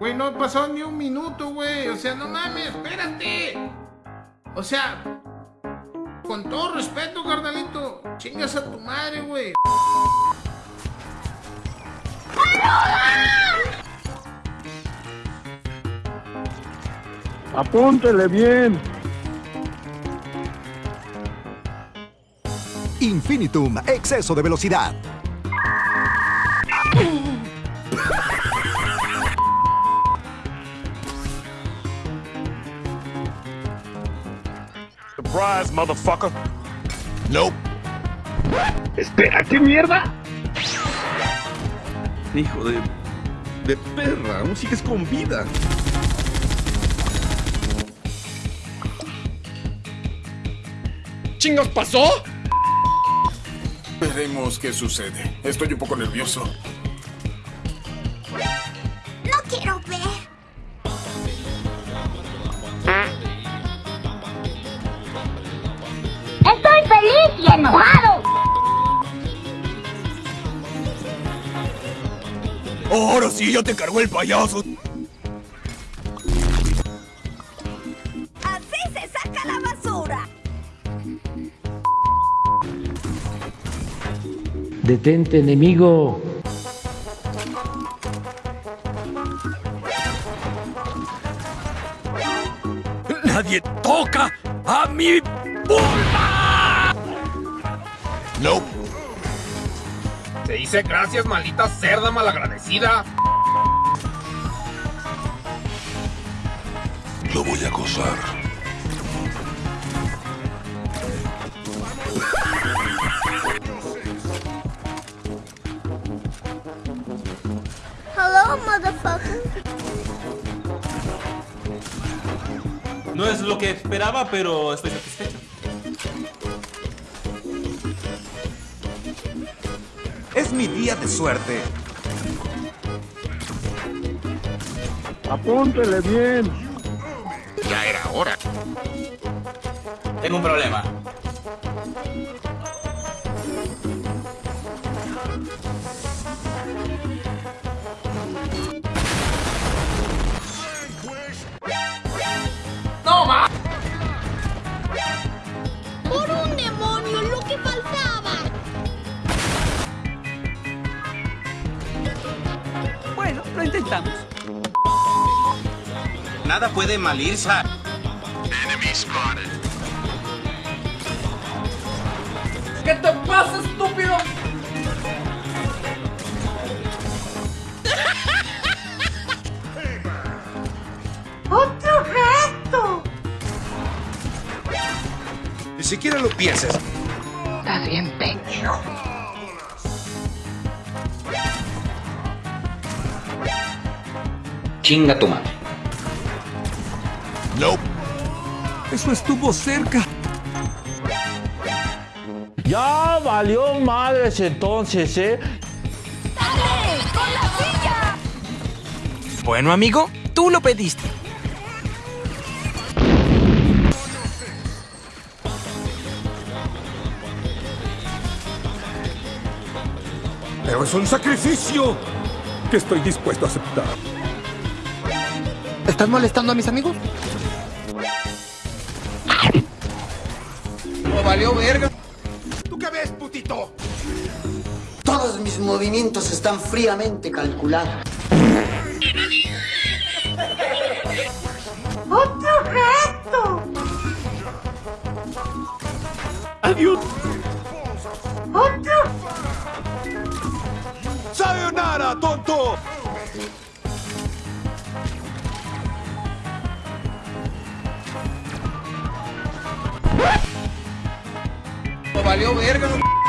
Güey, no pasó ni un minuto, güey. O sea, no mames, espérate. O sea, con todo respeto, carnalito, chingas a tu madre, güey. Apúntele bien. Infinitum, exceso de velocidad. Surprise, motherfucker. Nope. Espera, ¿qué mierda? Hijo de... de perra, aún sigues con vida. ¿Chingos pasó? Veremos qué sucede. Estoy un poco nervioso. Ahora sí, ya te cargó el payaso. Así se saca la basura. Detente, enemigo. ¡Nadie toca a mi vulva! Nope. Te dice gracias, maldita cerda malagradecida. Lo voy a acosar. Hello, motherfucker. No es lo que esperaba, pero estoy satisfecho. Es mi día de suerte. Apúntele bien. Ya era hora. Tengo un problema. Intentamos. Nada puede malirse. ¿Qué te pasa, estúpido? ¡Otro reto! Ni siquiera lo pienses. Estás bien pendejo. Chinga tu madre. Nope. Eso estuvo cerca. Ya valió madres entonces, ¿eh? ¡Dale! ¡Con la silla! Bueno, amigo, tú lo pediste. Pero es un sacrificio que estoy dispuesto a aceptar. ¿Estás molestando a mis amigos? ¡No valió verga! ¿Tú qué ves, putito? Todos mis movimientos están fríamente calculados. ¡Otro reto! ¡Adiós! ¡Otro! ¡Sayonara, tonto! Valeu, erga no...